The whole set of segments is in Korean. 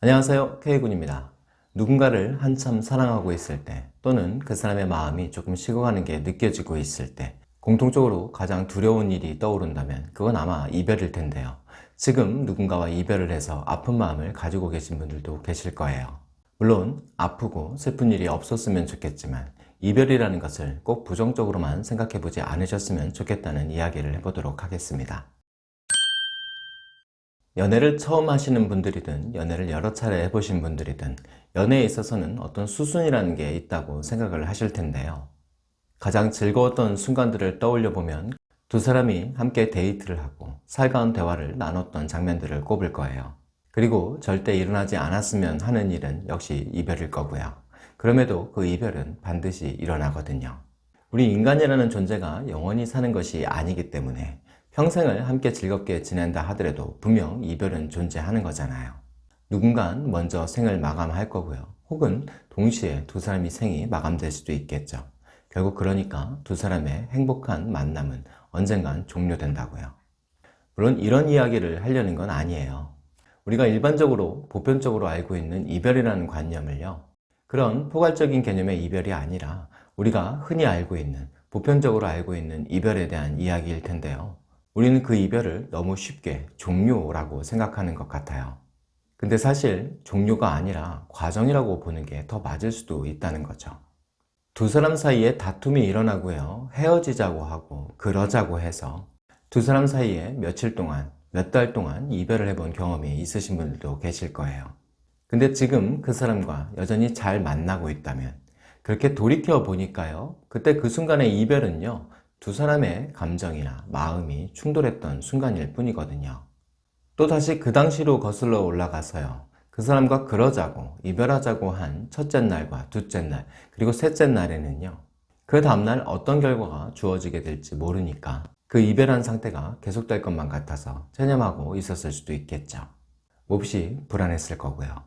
안녕하세요. K군입니다. 누군가를 한참 사랑하고 있을 때 또는 그 사람의 마음이 조금 식어가는 게 느껴지고 있을 때 공통적으로 가장 두려운 일이 떠오른다면 그건 아마 이별일 텐데요. 지금 누군가와 이별을 해서 아픈 마음을 가지고 계신 분들도 계실 거예요. 물론 아프고 슬픈 일이 없었으면 좋겠지만 이별이라는 것을 꼭 부정적으로만 생각해 보지 않으셨으면 좋겠다는 이야기를 해보도록 하겠습니다 연애를 처음 하시는 분들이든 연애를 여러 차례 해보신 분들이든 연애에 있어서는 어떤 수순이라는 게 있다고 생각을 하실 텐데요. 가장 즐거웠던 순간들을 떠올려 보면 두 사람이 함께 데이트를 하고 살가운 대화를 나눴던 장면들을 꼽을 거예요. 그리고 절대 일어나지 않았으면 하는 일은 역시 이별일 거고요. 그럼에도 그 이별은 반드시 일어나거든요. 우리 인간이라는 존재가 영원히 사는 것이 아니기 때문에 평생을 함께 즐겁게 지낸다 하더라도 분명 이별은 존재하는 거잖아요. 누군간 먼저 생을 마감할 거고요. 혹은 동시에 두 사람이 생이 마감될 수도 있겠죠. 결국 그러니까 두 사람의 행복한 만남은 언젠간 종료된다고요. 물론 이런 이야기를 하려는 건 아니에요. 우리가 일반적으로 보편적으로 알고 있는 이별이라는 관념을요. 그런 포괄적인 개념의 이별이 아니라 우리가 흔히 알고 있는 보편적으로 알고 있는 이별에 대한 이야기일 텐데요 우리는 그 이별을 너무 쉽게 종료라고 생각하는 것 같아요. 근데 사실 종료가 아니라 과정이라고 보는 게 더 맞을 수도 있다는 거죠. 두 사람 사이에 다툼이 일어나고요. 헤어지자고 하고 그러자고 해서 두 사람 사이에 며칠 동안 몇 달 동안 이별을 해본 경험이 있으신 분들도 계실 거예요. 근데 지금 그 사람과 여전히 잘 만나고 있다면 그렇게 돌이켜 보니까요. 그때 그 순간의 이별은요 두 사람의 감정이나 마음이 충돌했던 순간일 뿐이거든요. 또다시 그 당시로 거슬러 올라가서요. 그 사람과 그러자고 이별하자고 한 첫째 날과 둘째 날 그리고 셋째 날에는요. 그 다음날 어떤 결과가 주어지게 될지 모르니까 그 이별한 상태가 계속될 것만 같아서 체념하고 있었을 수도 있겠죠. 몹시 불안했을 거고요.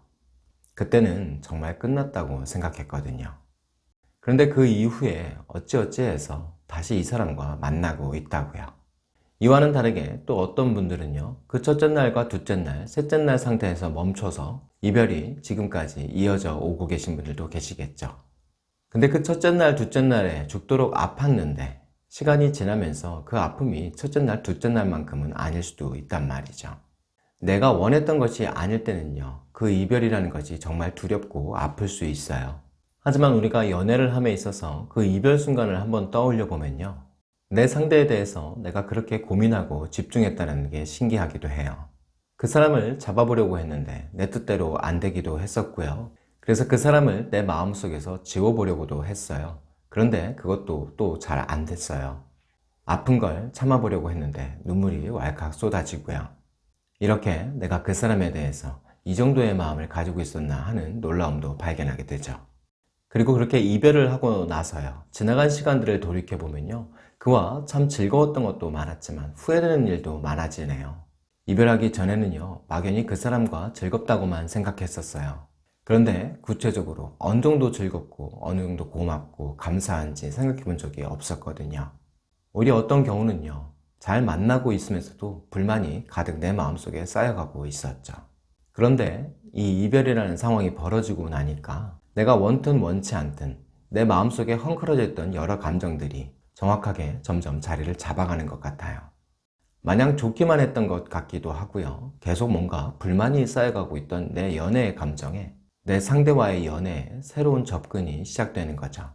그때는 정말 끝났다고 생각했거든요 그런데 그 이후에 어찌어찌해서 다시 이 사람과 만나고 있다고요. 이와는 다르게 또 어떤 분들은요 그 첫째 날과 둘째 날, 셋째 날 상태에서 멈춰서 이별이 지금까지 이어져 오고 계신 분들도 계시겠죠. 근데 그 첫째 날, 둘째 날에 죽도록 아팠는데 시간이 지나면서 그 아픔이 첫째 날, 둘째 날만큼은 아닐 수도 있단 말이죠. 내가 원했던 것이 아닐 때는요 그 이별이라는 것이 정말 두렵고 아플 수 있어요 하지만 우리가 연애를 함에 있어서 그 이별 순간을 한번 떠올려 보면요. 내 상대에 대해서 내가 그렇게 고민하고 집중했다는 게 신기하기도 해요. 그 사람을 잡아보려고 했는데 내 뜻대로 안 되기도 했었고요. 그래서 그 사람을 내 마음속에서 지워보려고도 했어요. 그런데 그것도 또 잘 안 됐어요. 아픈 걸 참아보려고 했는데 눈물이 왈칵 쏟아지고요. 이렇게 내가 그 사람에 대해서 이 정도의 마음을 가지고 있었나 하는 놀라움도 발견하게 되죠 그리고 그렇게 이별을 하고 나서요. 지나간 시간들을 돌이켜보면요. 그와 참 즐거웠던 것도 많았지만 후회되는 일도 많아지네요. 이별하기 전에는요. 막연히 그 사람과 즐겁다고만 생각했었어요. 그런데 구체적으로 어느 정도 즐겁고 어느 정도 고맙고 감사한지 생각해 본 적이 없었거든요. 오히려 어떤 경우는요. 잘 만나고 있으면서도 불만이 가득 내 마음속에 쌓여가고 있었죠. 그런데 이 이별이라는 상황이 벌어지고 나니까 내가 원튼 원치 않든 내 마음속에 헝클어져 있던 여러 감정들이 정확하게 점점 자리를 잡아가는 것 같아요. 마냥 좋기만 했던 것 같기도 하고요. 계속 뭔가 불만이 쌓여가고 있던 내 연애의 감정에 내 상대와의 연애에 새로운 접근이 시작되는 거죠.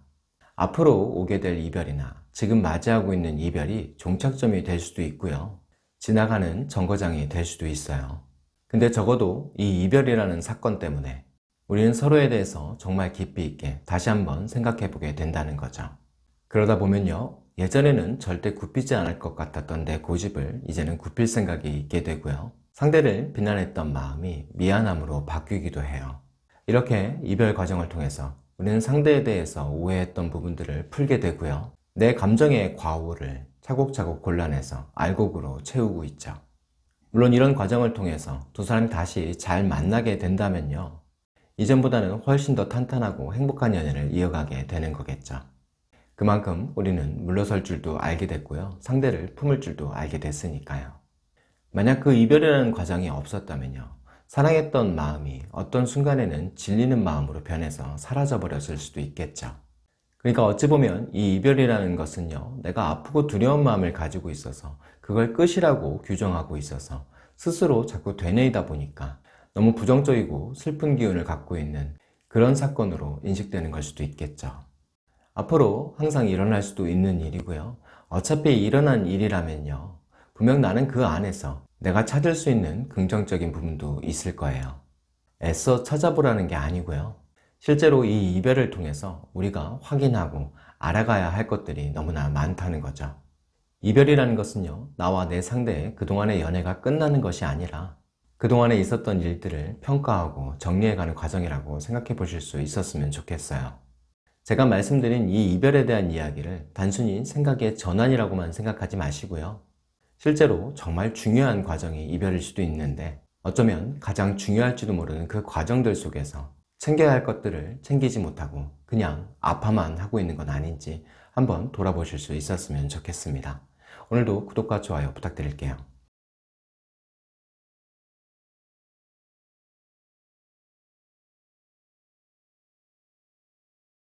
앞으로 오게 될 이별이나 지금 맞이하고 있는 이별이 종착점이 될 수도 있고요. 지나가는 정거장이 될 수도 있어요. 근데 적어도 이 이별이라는 사건 때문에 우리는 서로에 대해서 정말 깊이 있게 다시 한번 생각해 보게 된다는 거죠. 그러다 보면요 예전에는 절대 굽히지 않을 것 같았던 내 고집을 이제는 굽힐 생각이 있게 되고요. 상대를 비난했던 마음이 미안함으로 바뀌기도 해요. 이렇게 이별 과정을 통해서 우리는 상대에 대해서 오해했던 부분들을 풀게 되고요. 내 감정의 과오를 차곡차곡 골라내서 알곡으로 채우고 있죠. 물론 이런 과정을 통해서 두 사람이 다시 잘 만나게 된다면요 이전보다는 훨씬 더 탄탄하고 행복한 연애를 이어가게 되는 거겠죠. 그만큼 우리는 물러설 줄도 알게 됐고요. 상대를 품을 줄도 알게 됐으니까요. 만약 그 이별이라는 과정이 없었다면요. 사랑했던 마음이 어떤 순간에는 질리는 마음으로 변해서 사라져 버렸을 수도 있겠죠. 그러니까 어찌 보면 이 이별이라는 것은요, 내가 아프고 두려운 마음을 가지고 있어서 그걸 끝이라고 규정하고 있어서 스스로 자꾸 되뇌이다 보니까 너무 부정적이고 슬픈 기운을 갖고 있는 그런 사건으로 인식되는 걸 수도 있겠죠. 앞으로 항상 일어날 수도 있는 일이고요. 어차피 일어난 일이라면요. 분명 나는 그 안에서 내가 찾을 수 있는 긍정적인 부분도 있을 거예요. 애써 찾아보라는 게 아니고요. 실제로 이 이별을 통해서 우리가 확인하고 알아가야 할 것들이 너무나 많다는 거죠. 이별이라는 것은요, 나와 내 상대의 그동안의 연애가 끝나는 것이 아니라 그동안에 있었던 일들을 평가하고 정리해가는 과정이라고 생각해 보실 수 있었으면 좋겠어요. 제가 말씀드린 이 이별에 대한 이야기를 단순히 생각의 전환이라고만 생각하지 마시고요. 실제로 정말 중요한 과정이 이별일 수도 있는데 어쩌면 가장 중요할지도 모르는 그 과정들 속에서 챙겨야 할 것들을 챙기지 못하고 그냥 아파만 하고 있는 건 아닌지 한번 돌아보실 수 있었으면 좋겠습니다. 오늘도 구독과 좋아요 부탁드릴게요.